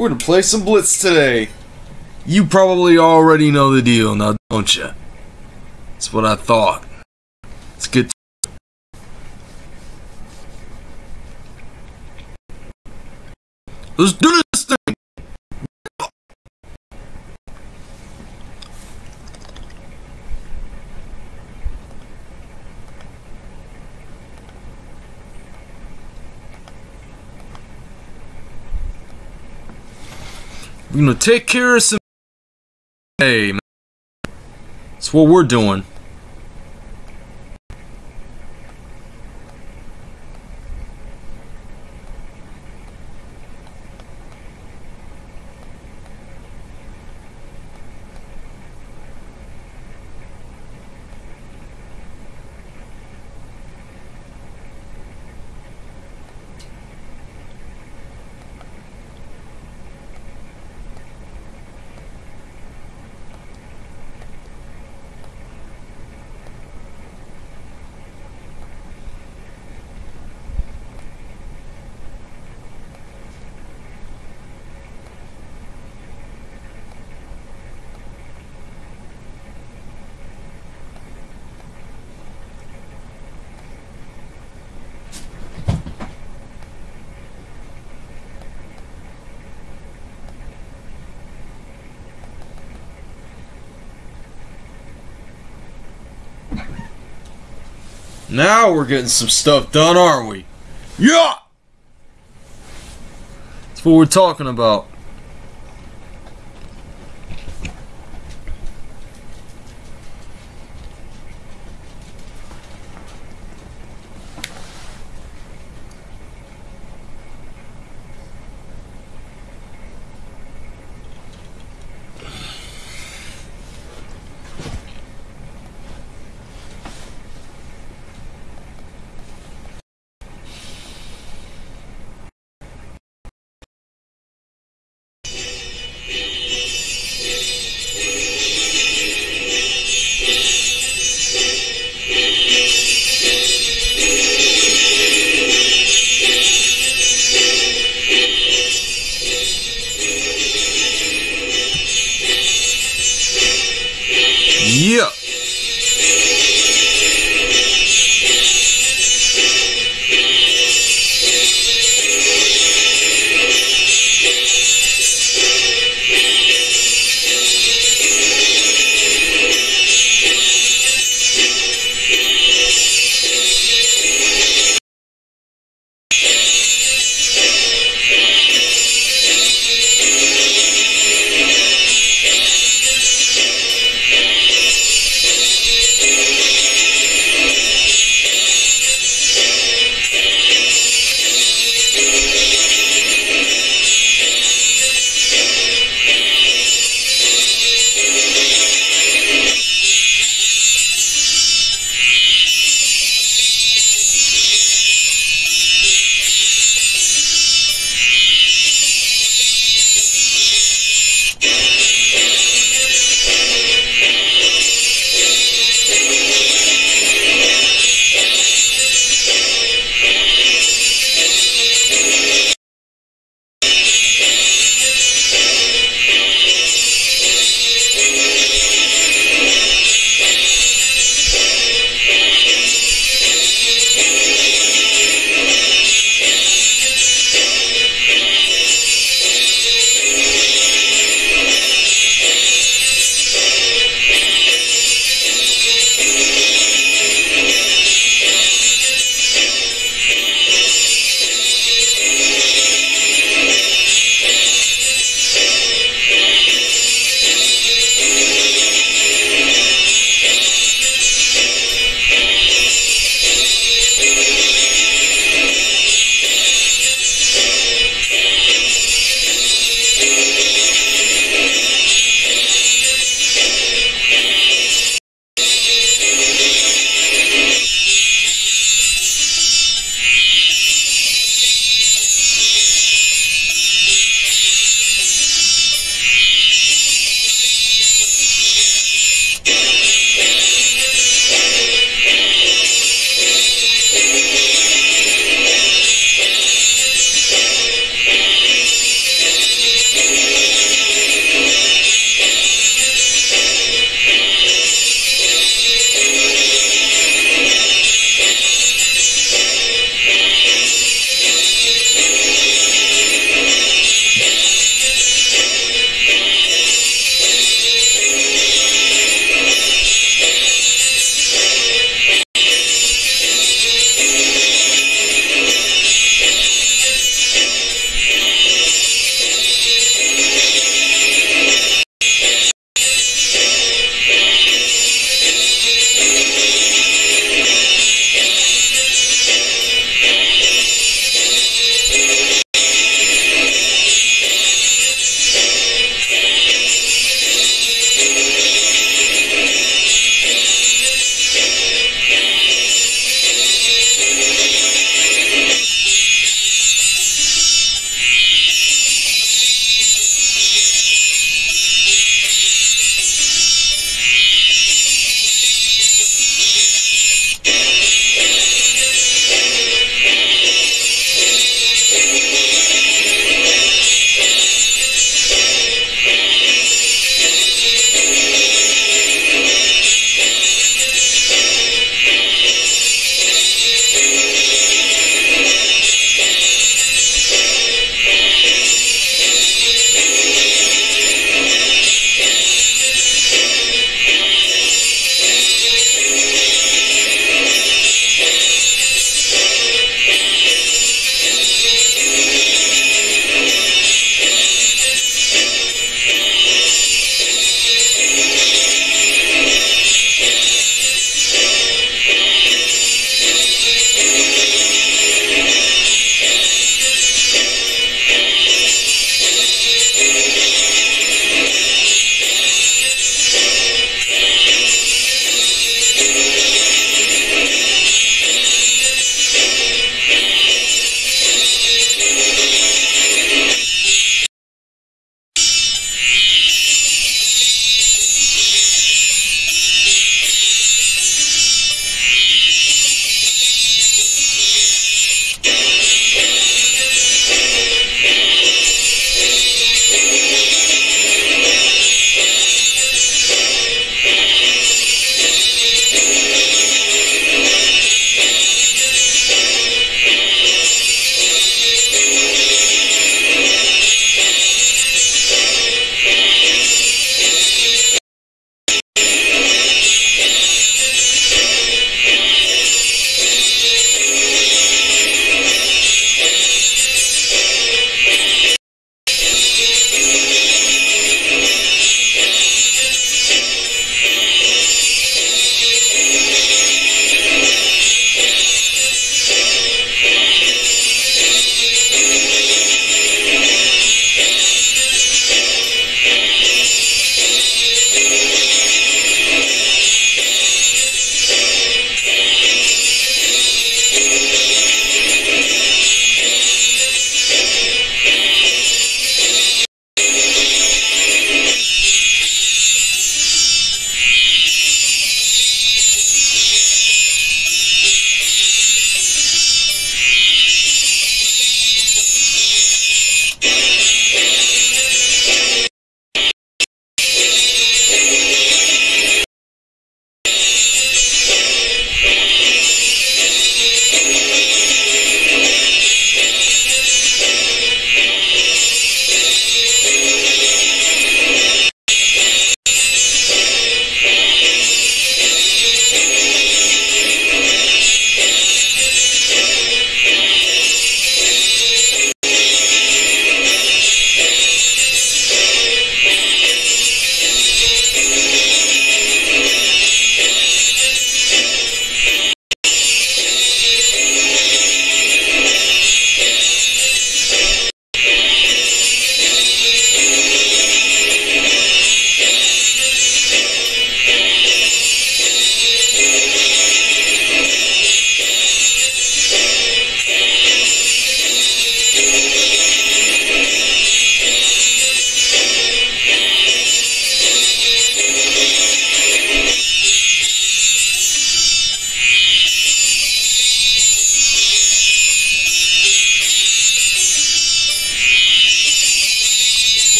We're gonna play some Blitz today. You probably already know the deal now, don't you? That's what I thought. It's good. Let's do this We're gonna take care of some. Hey, man. That's what we're doing. Now we're getting some stuff done, aren't we? Yeah! That's what we're talking about.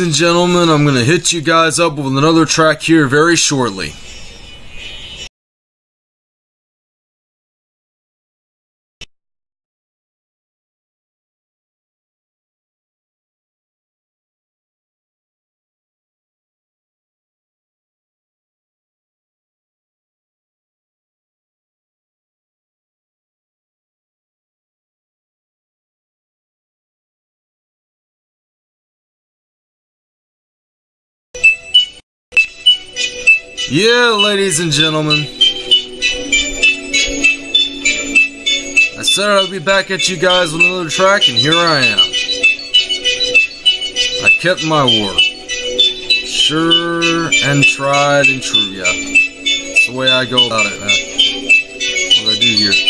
Ladies and gentlemen, I'm going to hit you guys up with another track here very shortly. Yeah, ladies and gentlemen. I said I'd be back at you guys with another track, and here I am. I kept my word. Sure and tried and true, yeah. That's the way I go about it, man. What I do here.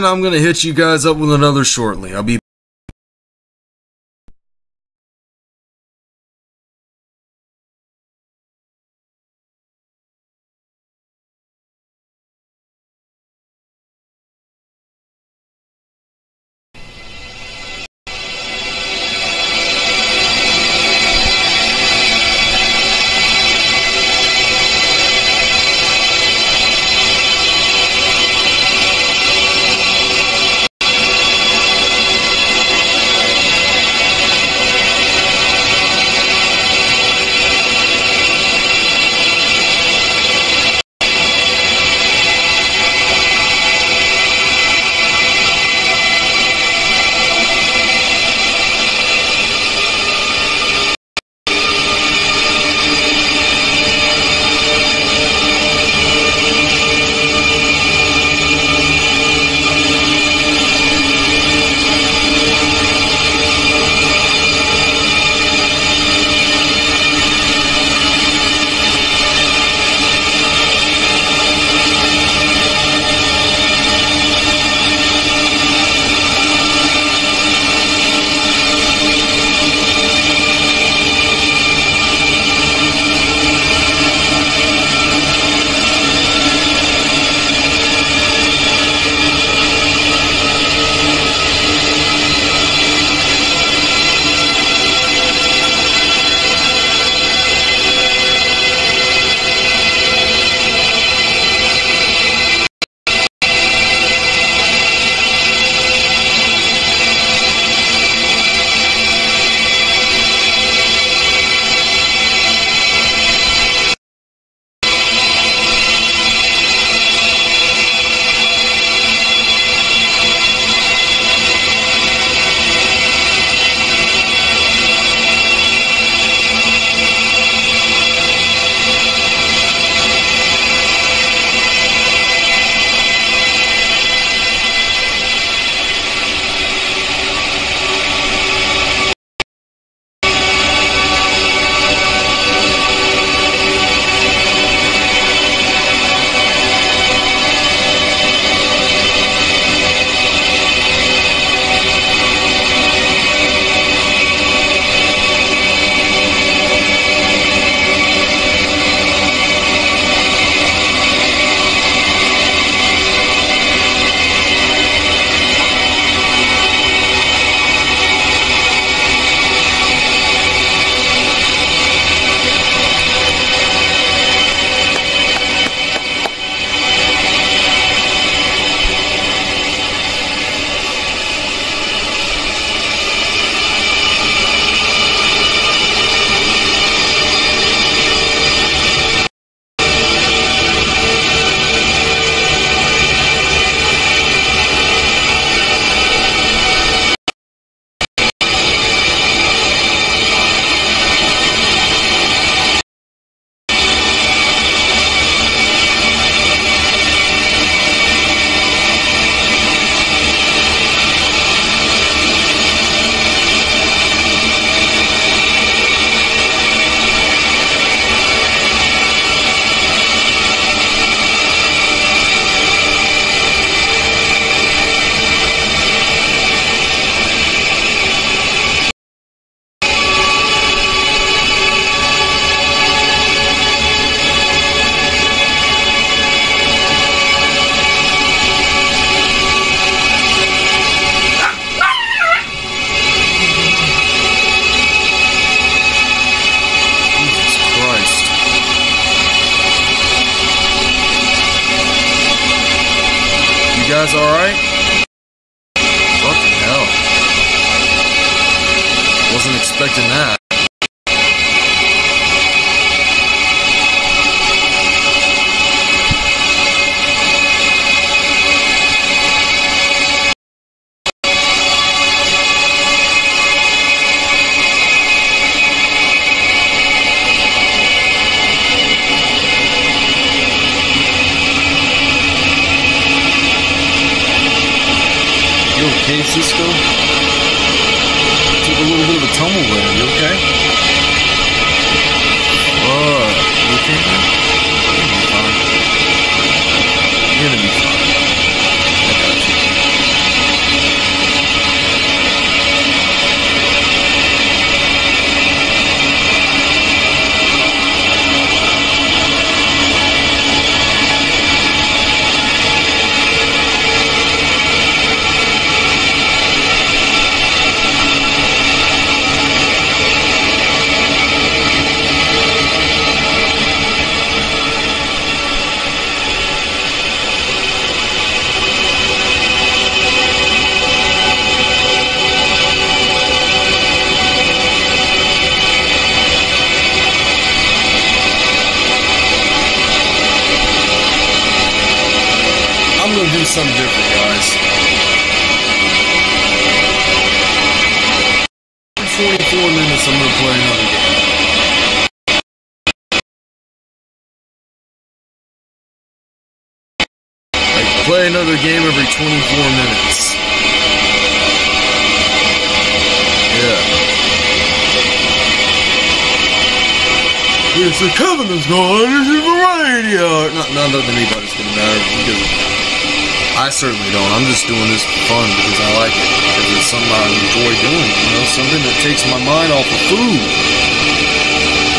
and I'm going to hit you guys up with another shortly. I'll be 24 minutes, I'm gonna play another game. Like, play another game every 24 minutes. Yeah. It's the is gone. This is the radio. Not, not that anybody's gonna matter because I certainly don't. I'm just doing this for fun because I like it. Because it's something I enjoy doing. You know, something that takes my mind off of food.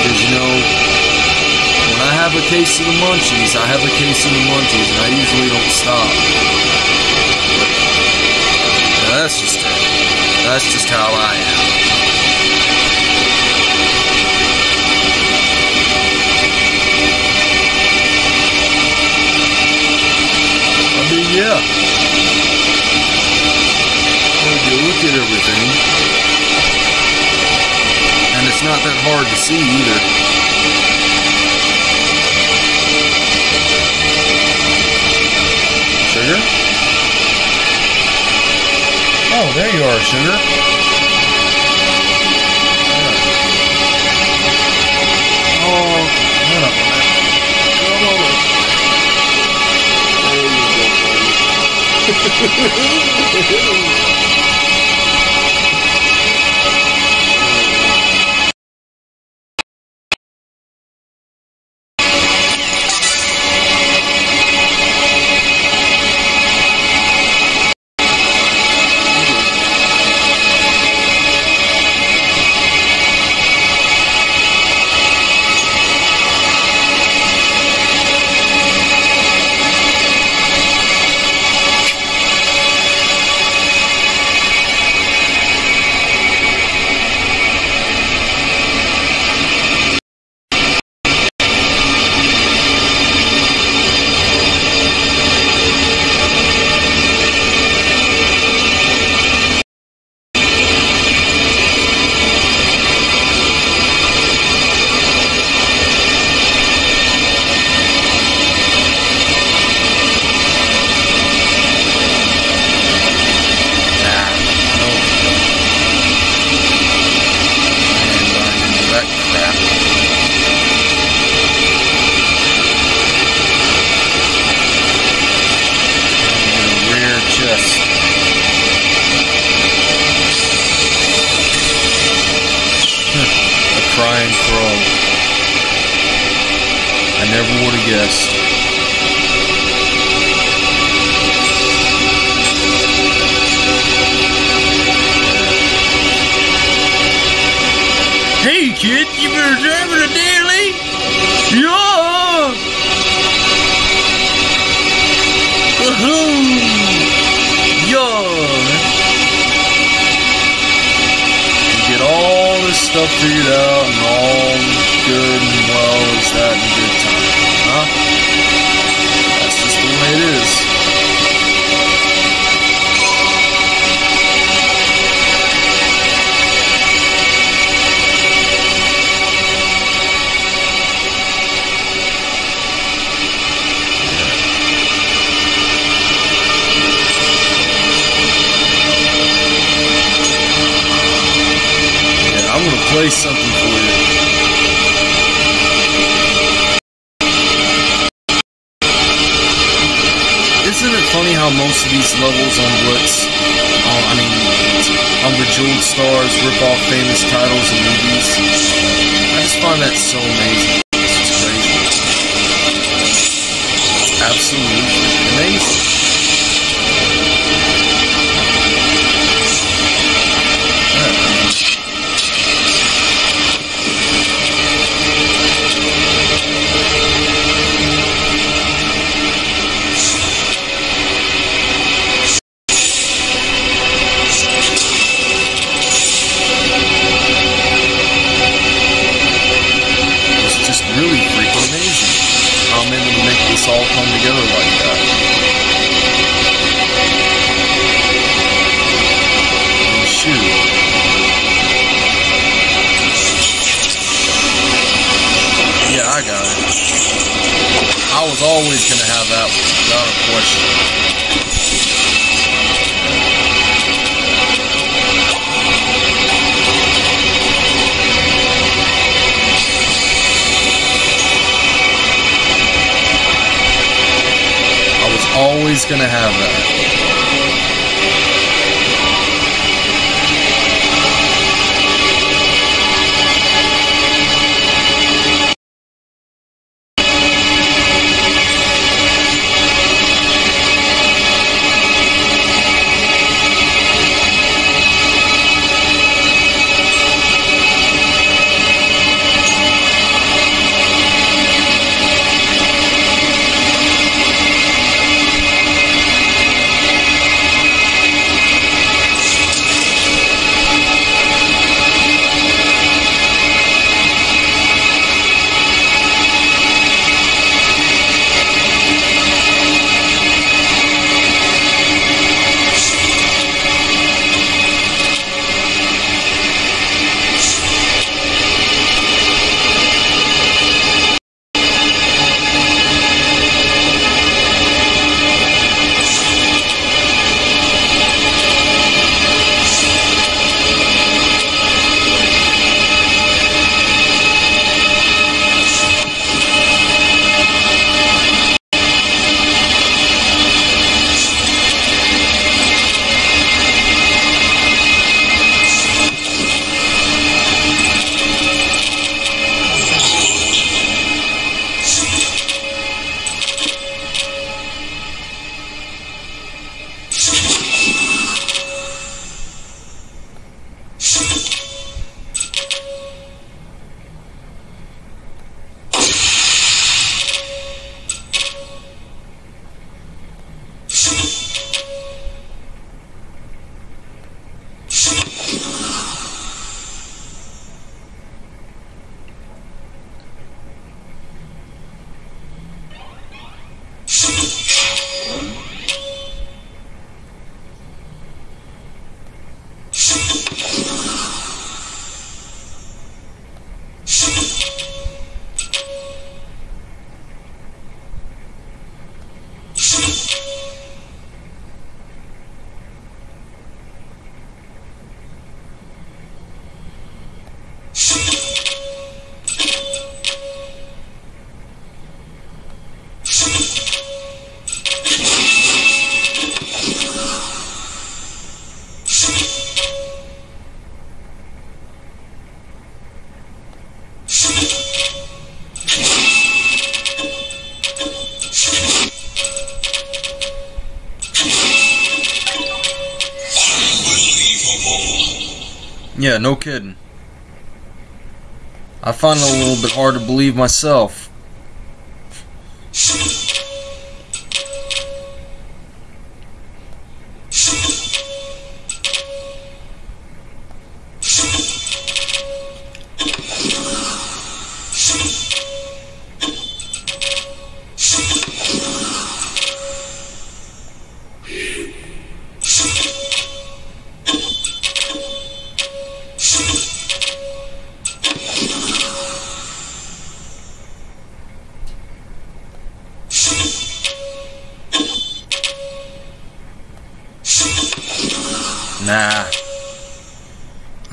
Because you know, when I have a case of the munchies, I have a case of the munchies, and I usually don't stop. Now, that's just it. That's just how I am. Yeah. When you look at everything, and it's not that hard to see either. Sugar? Oh, there you are, Sugar. Música a little bit hard to believe myself.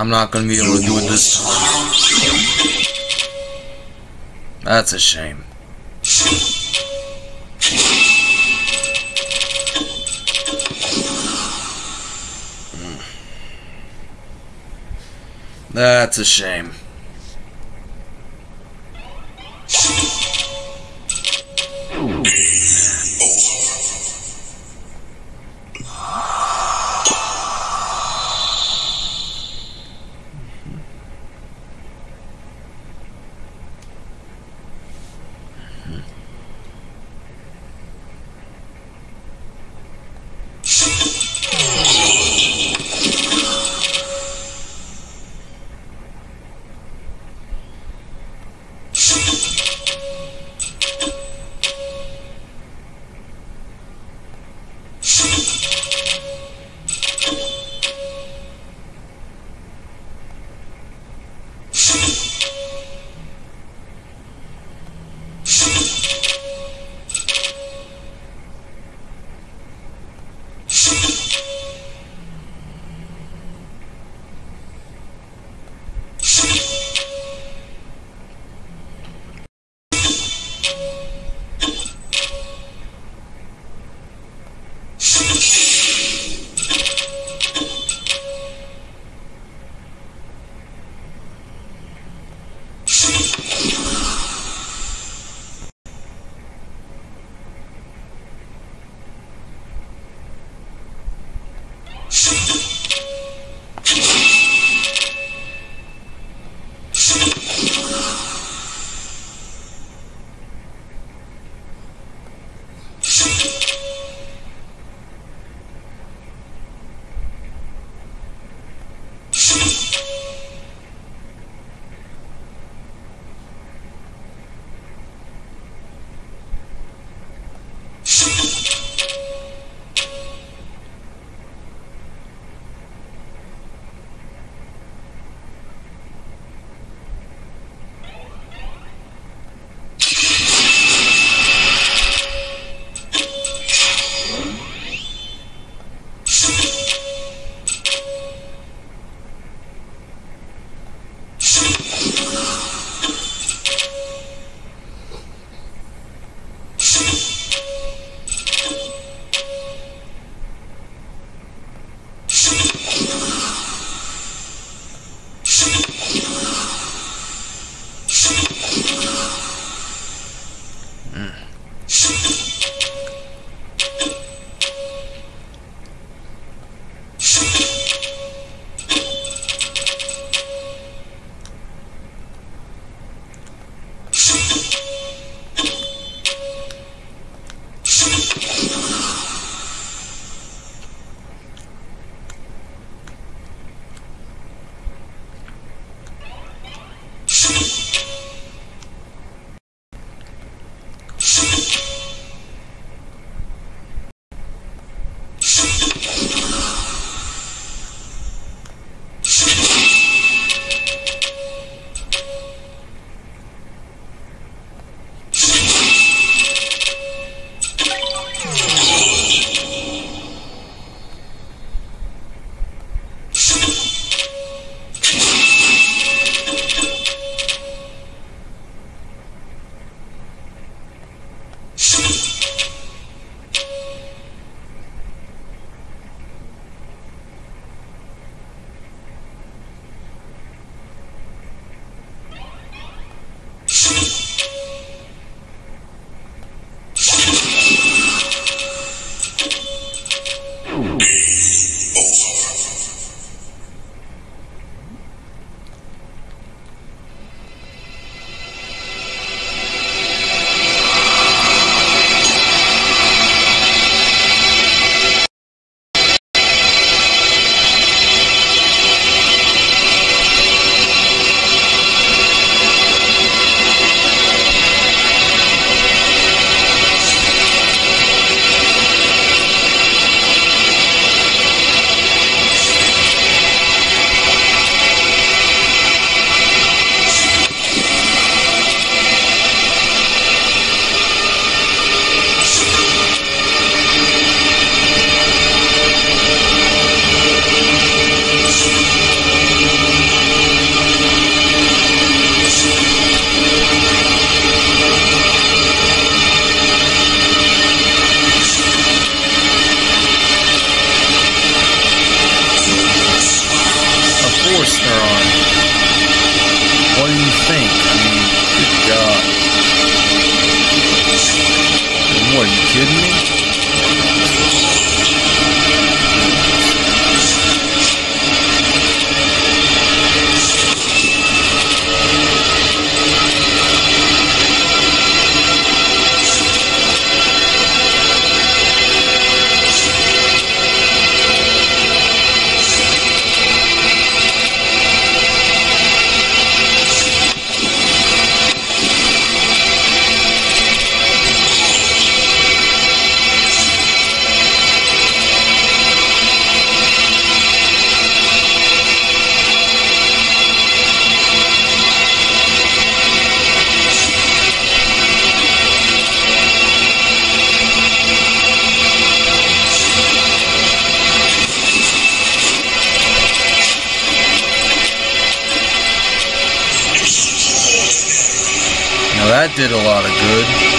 I'm not gonna be able to do it this time. That's a shame. Mm. That's a shame. Did a lot of good.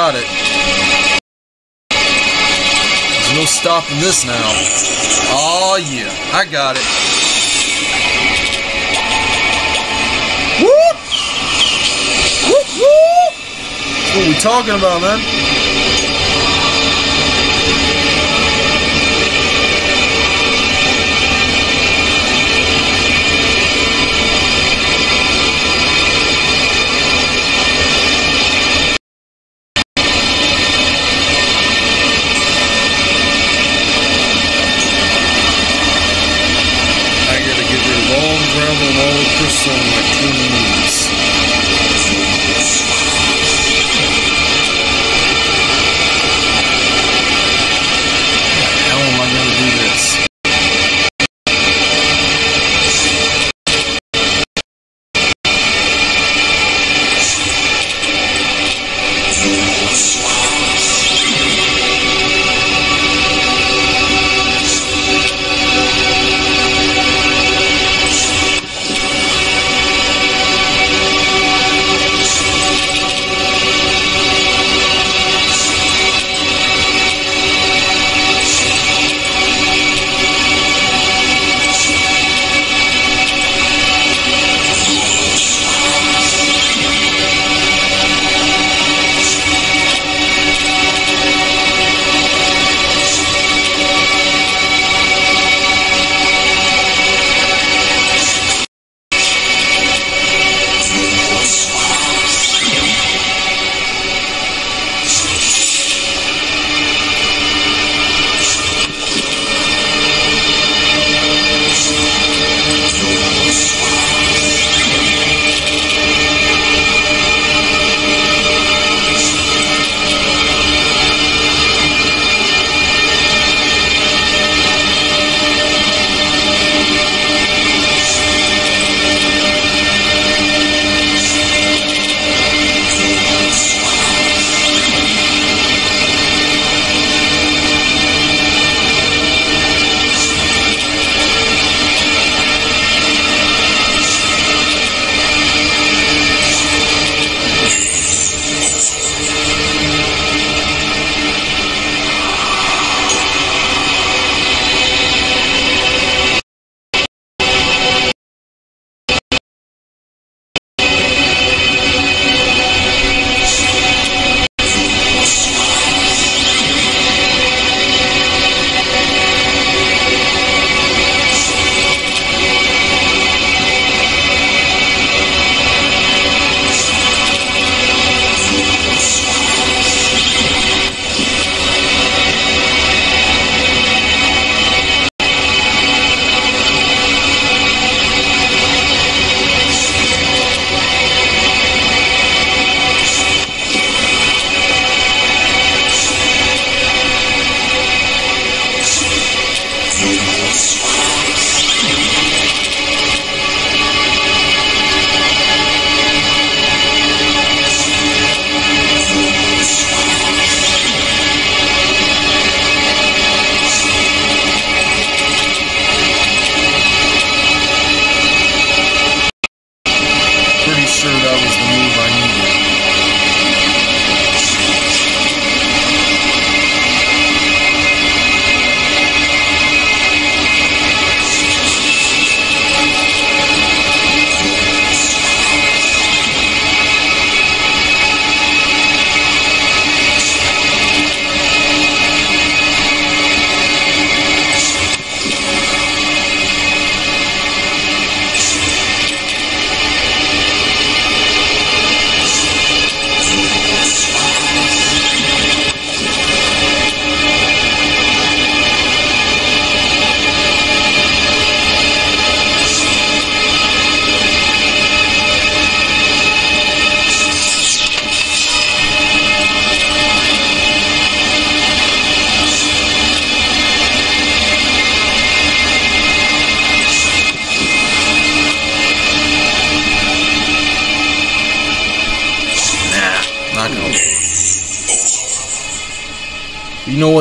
got it. There's no stopping this now. Oh yeah, I got it. Whoop! Whoop whoop! What are we talking about, man?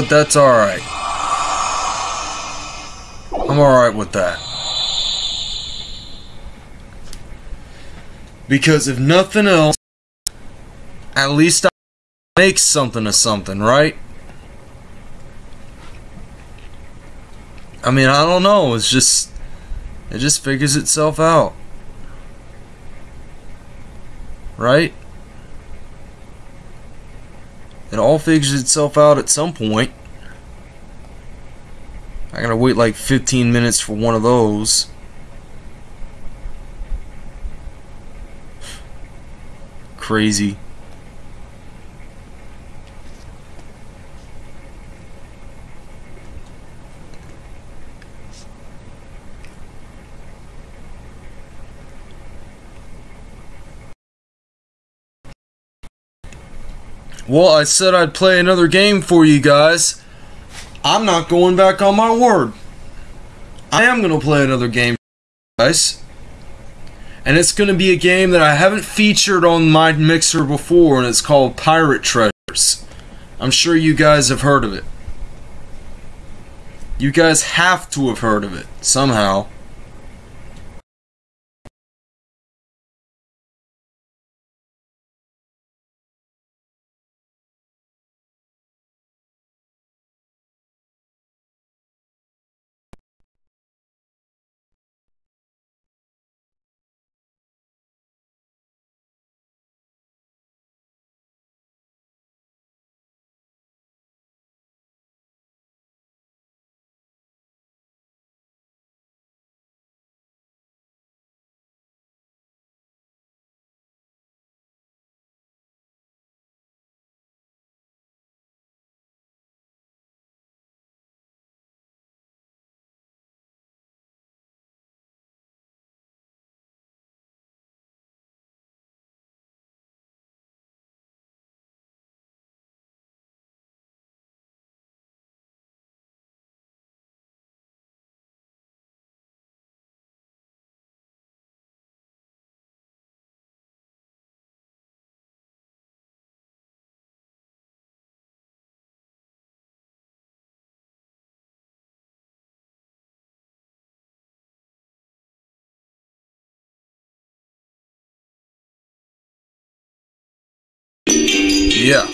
That's alright. I'm alright with that. Because if nothing else, at least I make something of something, right? I mean, I don't know. It's just, it just figures itself out. Right? It all figures itself out at some point. I gotta wait like 15 minutes for one of those. Crazy. Well, I said I'd play another game for you guys. I'm not going back on my word. I am going to play another game guys. And it's going to be a game that I haven't featured on my mixer before, and it's called Pirate Treasures. I'm sure you guys have heard of it. You guys have to have heard of it, somehow. Yeah,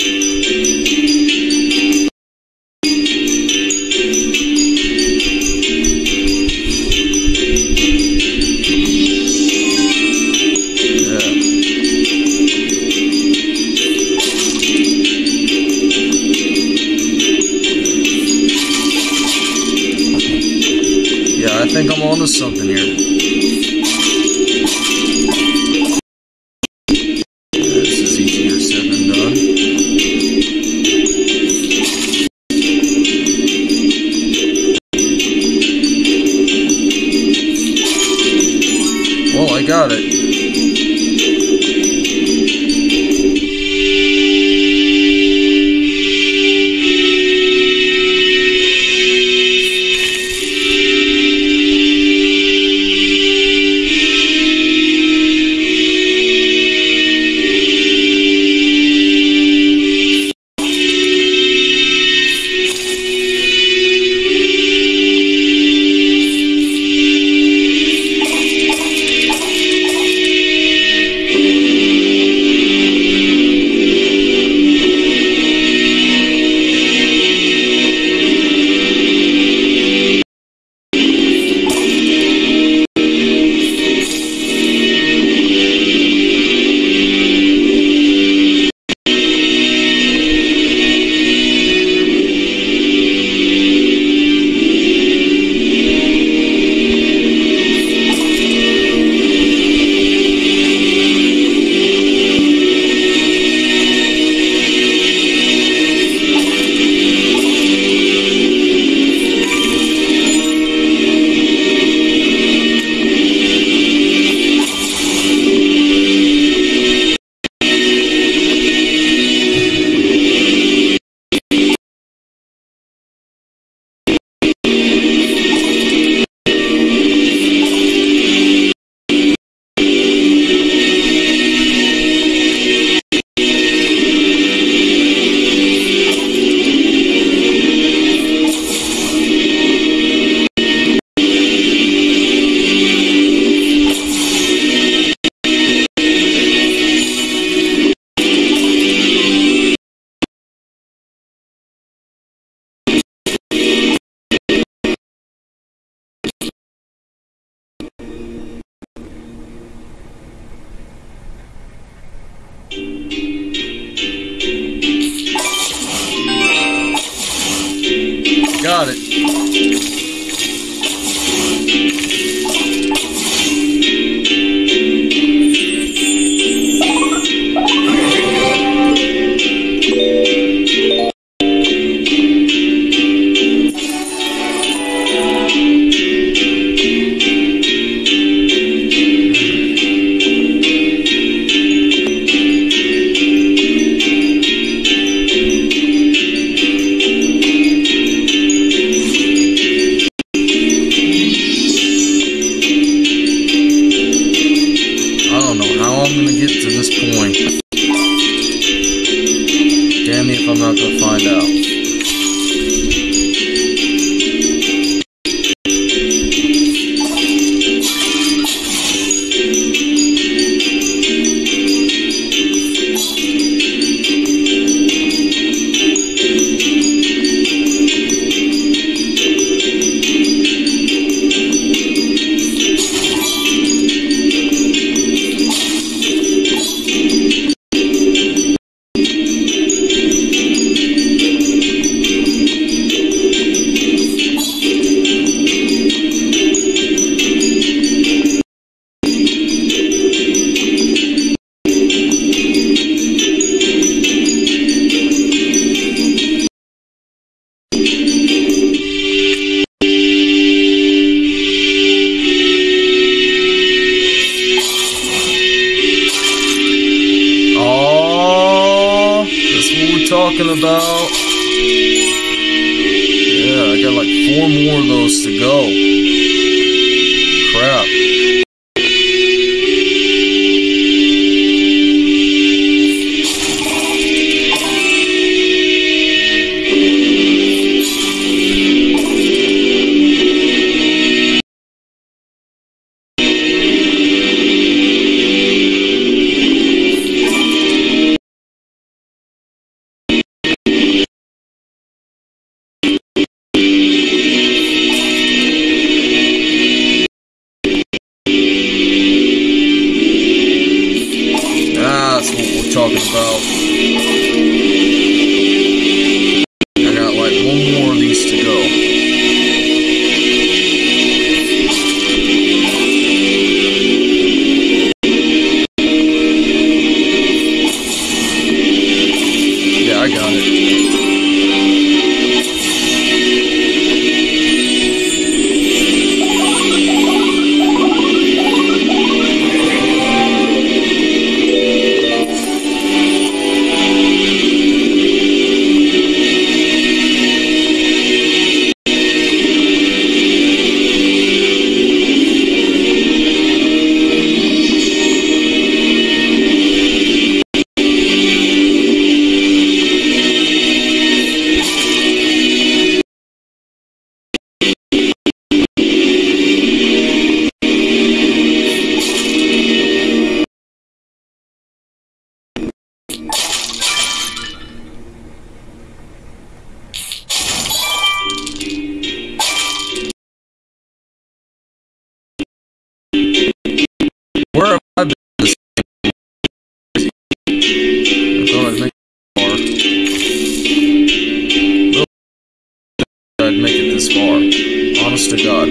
honest to God.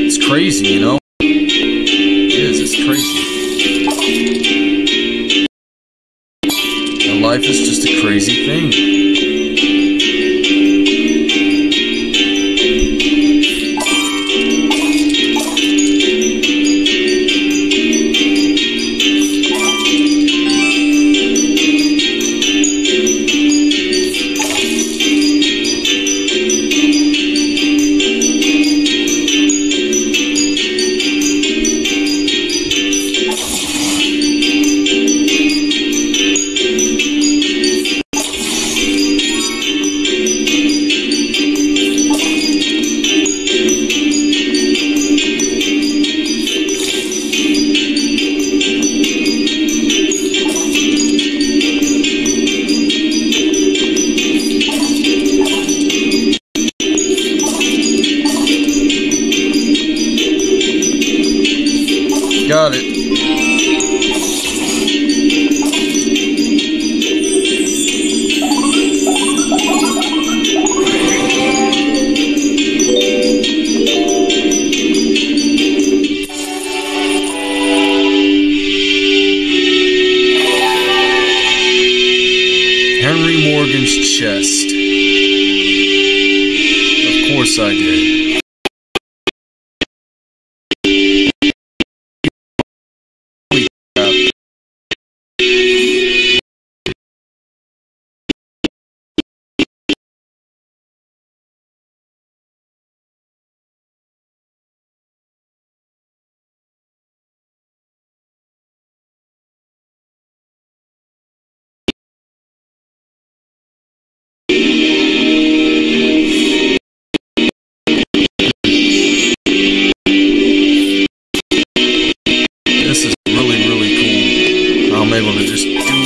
It's crazy, you know? It is, it's crazy. And life is just a crazy thing.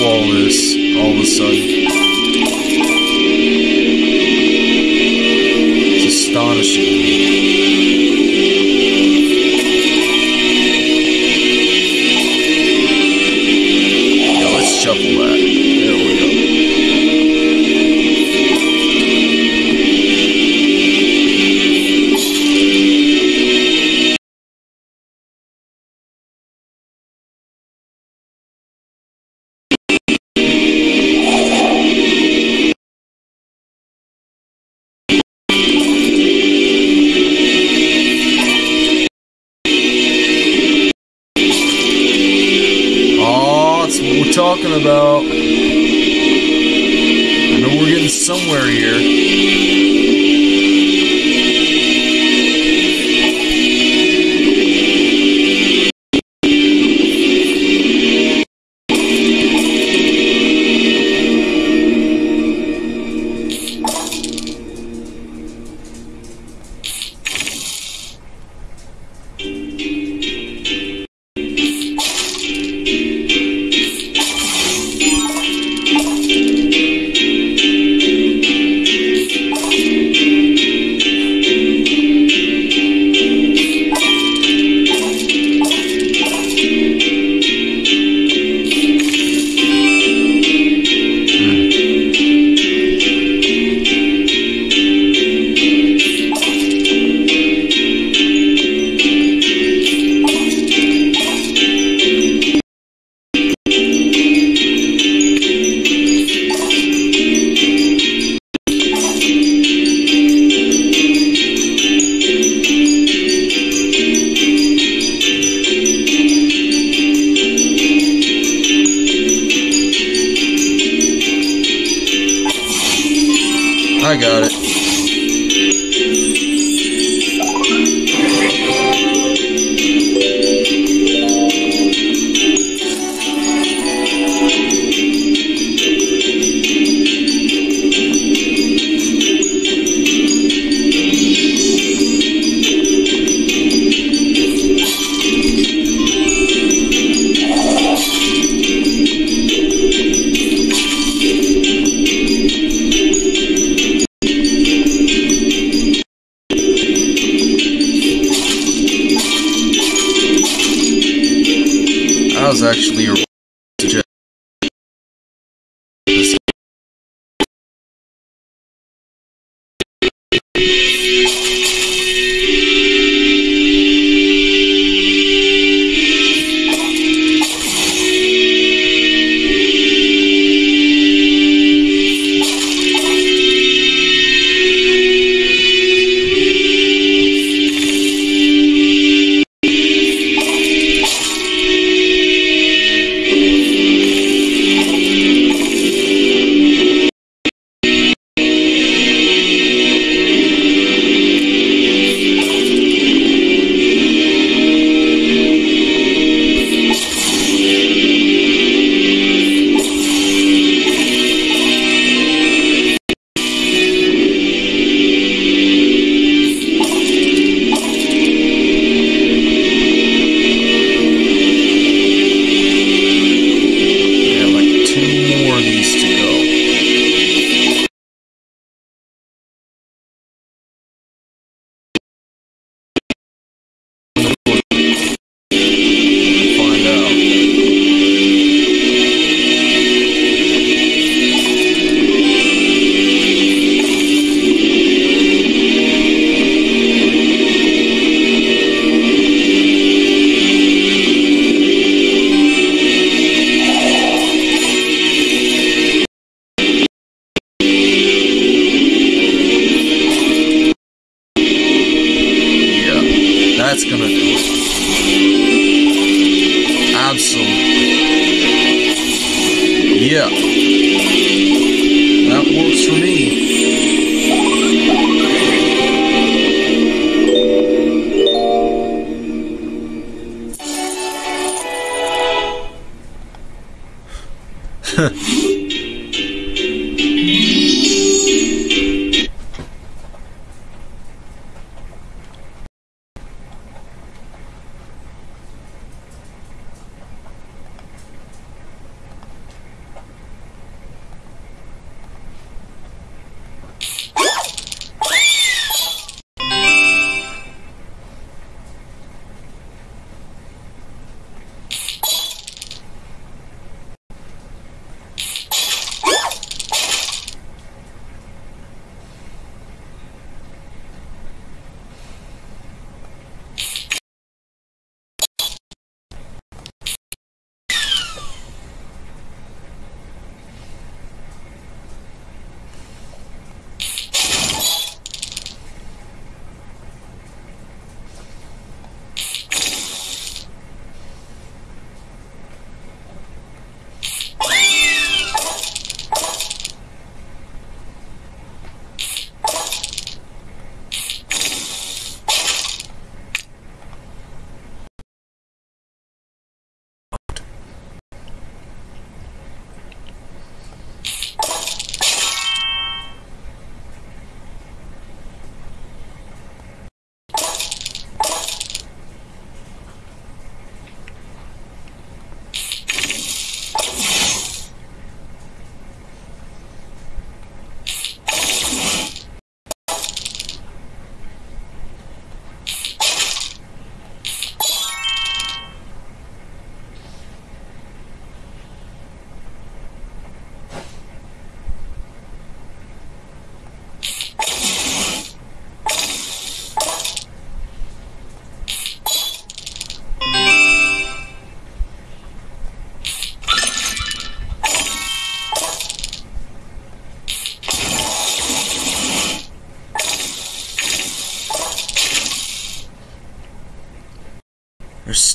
All this all of a sudden. It's astonishing. We're talking about. I know we're getting somewhere here.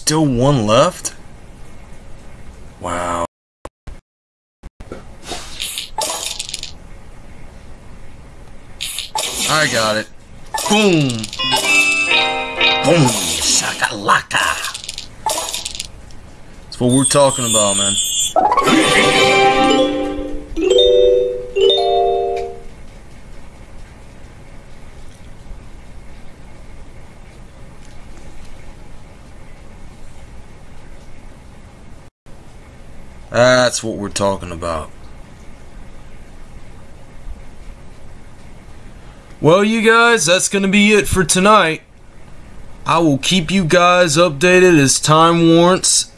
Still one left? Wow. I got it. Boom. Boom. Shakalaka. That's what we're talking about, man. That's what we're talking about. Well, you guys, that's going to be it for tonight. I will keep you guys updated as time warrants.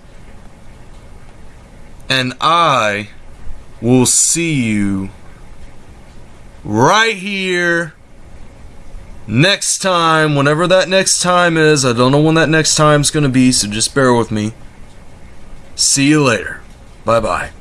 And I will see you right here next time, whenever that next time is. I don't know when that next time's going to be, so just bear with me. See you later. Bye bye.